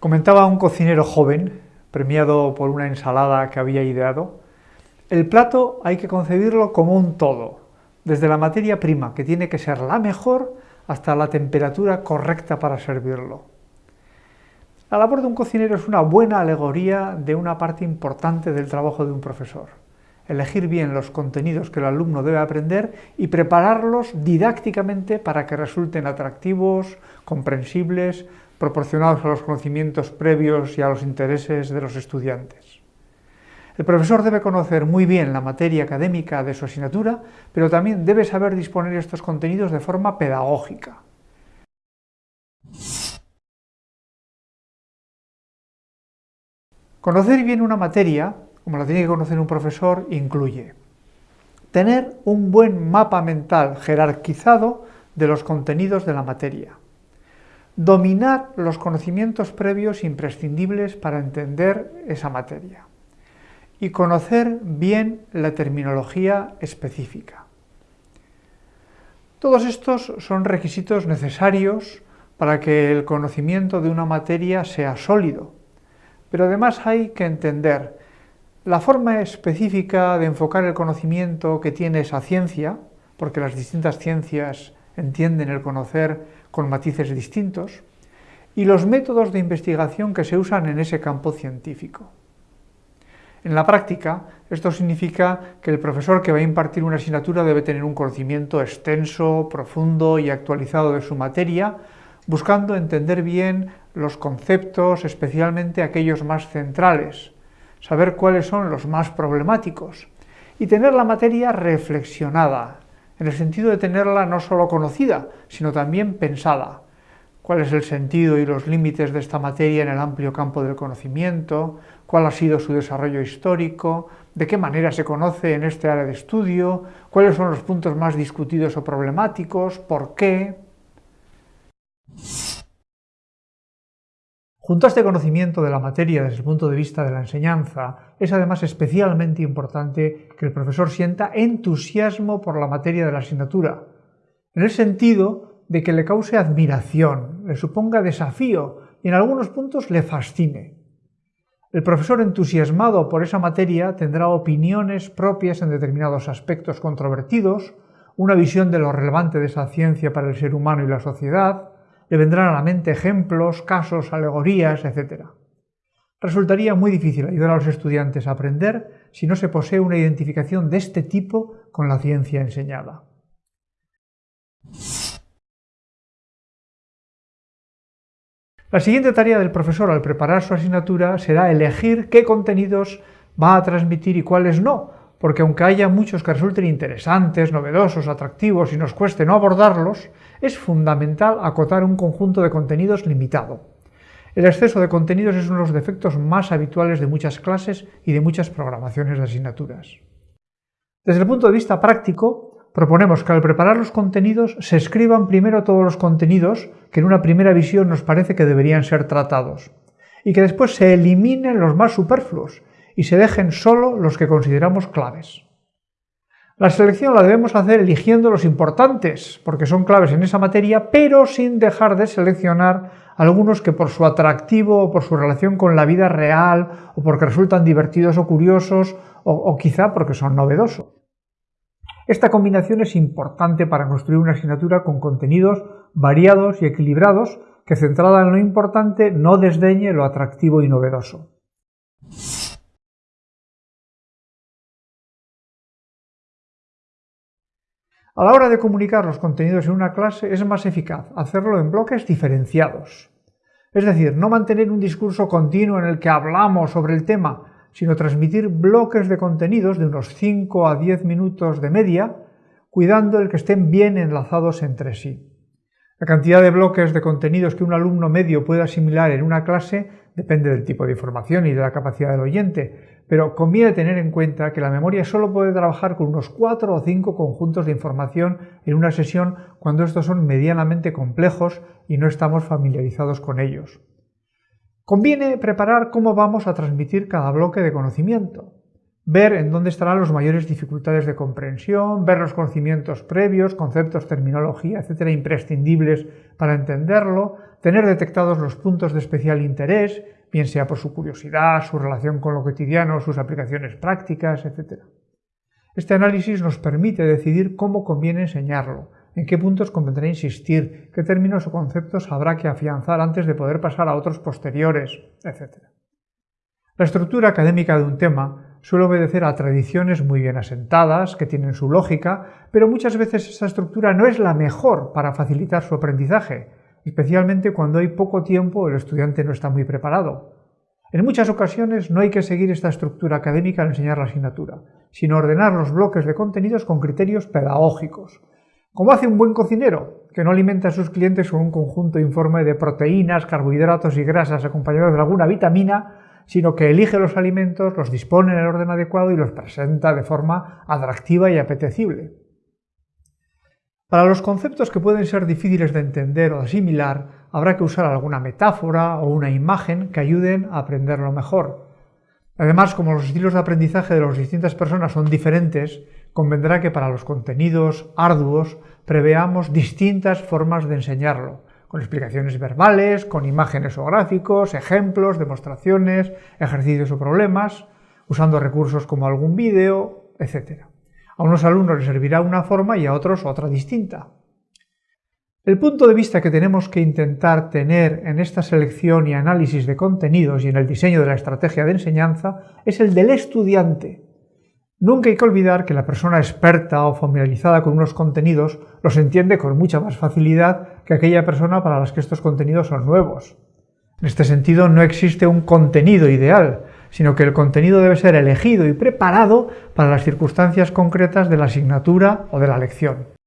Comentaba un cocinero joven, premiado por una ensalada que había ideado, el plato hay que concebirlo como un todo, desde la materia prima, que tiene que ser la mejor, hasta la temperatura correcta para servirlo. La labor de un cocinero es una buena alegoría de una parte importante del trabajo de un profesor. Elegir bien los contenidos que el alumno debe aprender y prepararlos didácticamente para que resulten atractivos, comprensibles, proporcionados a los conocimientos previos y a los intereses de los estudiantes. El profesor debe conocer muy bien la materia académica de su asignatura, pero también debe saber disponer estos contenidos de forma pedagógica. Conocer bien una materia, como la tiene que conocer un profesor, incluye tener un buen mapa mental jerarquizado de los contenidos de la materia, dominar los conocimientos previos imprescindibles para entender esa materia y conocer bien la terminología específica. Todos estos son requisitos necesarios para que el conocimiento de una materia sea sólido, pero además hay que entender la forma específica de enfocar el conocimiento que tiene esa ciencia, porque las distintas ciencias entienden el conocer con matices distintos, y los métodos de investigación que se usan en ese campo científico. En la práctica, esto significa que el profesor que va a impartir una asignatura debe tener un conocimiento extenso, profundo y actualizado de su materia, buscando entender bien los conceptos, especialmente aquellos más centrales, saber cuáles son los más problemáticos y tener la materia reflexionada, en el sentido de tenerla no solo conocida, sino también pensada. ¿Cuál es el sentido y los límites de esta materia en el amplio campo del conocimiento? ¿Cuál ha sido su desarrollo histórico? ¿De qué manera se conoce en este área de estudio? ¿Cuáles son los puntos más discutidos o problemáticos? ¿Por qué? Junto a este conocimiento de la materia desde el punto de vista de la enseñanza, es además especialmente importante que el profesor sienta entusiasmo por la materia de la asignatura, en el sentido de que le cause admiración, le suponga desafío y en algunos puntos le fascine. El profesor entusiasmado por esa materia tendrá opiniones propias en determinados aspectos controvertidos, una visión de lo relevante de esa ciencia para el ser humano y la sociedad, le vendrán a la mente ejemplos, casos, alegorías, etc. Resultaría muy difícil ayudar a los estudiantes a aprender si no se posee una identificación de este tipo con la ciencia enseñada. La siguiente tarea del profesor al preparar su asignatura será elegir qué contenidos va a transmitir y cuáles no, porque aunque haya muchos que resulten interesantes, novedosos, atractivos y nos cueste no abordarlos, es fundamental acotar un conjunto de contenidos limitado. El exceso de contenidos es uno de los defectos más habituales de muchas clases y de muchas programaciones de asignaturas. Desde el punto de vista práctico, proponemos que al preparar los contenidos se escriban primero todos los contenidos que en una primera visión nos parece que deberían ser tratados, y que después se eliminen los más superfluos y se dejen solo los que consideramos claves. La selección la debemos hacer eligiendo los importantes, porque son claves en esa materia, pero sin dejar de seleccionar algunos que por su atractivo o por su relación con la vida real o porque resultan divertidos o curiosos o, o quizá porque son novedosos. Esta combinación es importante para construir una asignatura con contenidos variados y equilibrados que centrada en lo importante no desdeñe lo atractivo y novedoso. A la hora de comunicar los contenidos en una clase es más eficaz hacerlo en bloques diferenciados. Es decir, no mantener un discurso continuo en el que hablamos sobre el tema, sino transmitir bloques de contenidos de unos 5 a 10 minutos de media, cuidando el que estén bien enlazados entre sí. La cantidad de bloques de contenidos que un alumno medio puede asimilar en una clase depende del tipo de información y de la capacidad del oyente, pero conviene tener en cuenta que la memoria solo puede trabajar con unos cuatro o cinco conjuntos de información en una sesión cuando estos son medianamente complejos y no estamos familiarizados con ellos. Conviene preparar cómo vamos a transmitir cada bloque de conocimiento. Ver en dónde estarán las mayores dificultades de comprensión, ver los conocimientos previos, conceptos, terminología, etcétera, imprescindibles para entenderlo, tener detectados los puntos de especial interés, bien sea por su curiosidad, su relación con lo cotidiano, sus aplicaciones prácticas, etc. Este análisis nos permite decidir cómo conviene enseñarlo, en qué puntos convendrá insistir, qué términos o conceptos habrá que afianzar antes de poder pasar a otros posteriores, etc. La estructura académica de un tema suele obedecer a tradiciones muy bien asentadas, que tienen su lógica, pero muchas veces esa estructura no es la mejor para facilitar su aprendizaje, especialmente cuando hay poco tiempo el estudiante no está muy preparado. En muchas ocasiones no hay que seguir esta estructura académica al enseñar la asignatura, sino ordenar los bloques de contenidos con criterios pedagógicos, como hace un buen cocinero, que no alimenta a sus clientes con un conjunto informe de proteínas, carbohidratos y grasas acompañados de alguna vitamina, sino que elige los alimentos, los dispone en el orden adecuado y los presenta de forma atractiva y apetecible. Para los conceptos que pueden ser difíciles de entender o asimilar, habrá que usar alguna metáfora o una imagen que ayuden a aprenderlo mejor. Además, como los estilos de aprendizaje de las distintas personas son diferentes, convendrá que para los contenidos arduos preveamos distintas formas de enseñarlo, con explicaciones verbales, con imágenes o gráficos, ejemplos, demostraciones, ejercicios o problemas, usando recursos como algún vídeo, etc. A unos alumnos les servirá una forma y a otros otra distinta. El punto de vista que tenemos que intentar tener en esta selección y análisis de contenidos y en el diseño de la estrategia de enseñanza es el del estudiante. Nunca hay que olvidar que la persona experta o familiarizada con unos contenidos los entiende con mucha más facilidad que aquella persona para la que estos contenidos son nuevos. En este sentido, no existe un contenido ideal, sino que el contenido debe ser elegido y preparado para las circunstancias concretas de la asignatura o de la lección.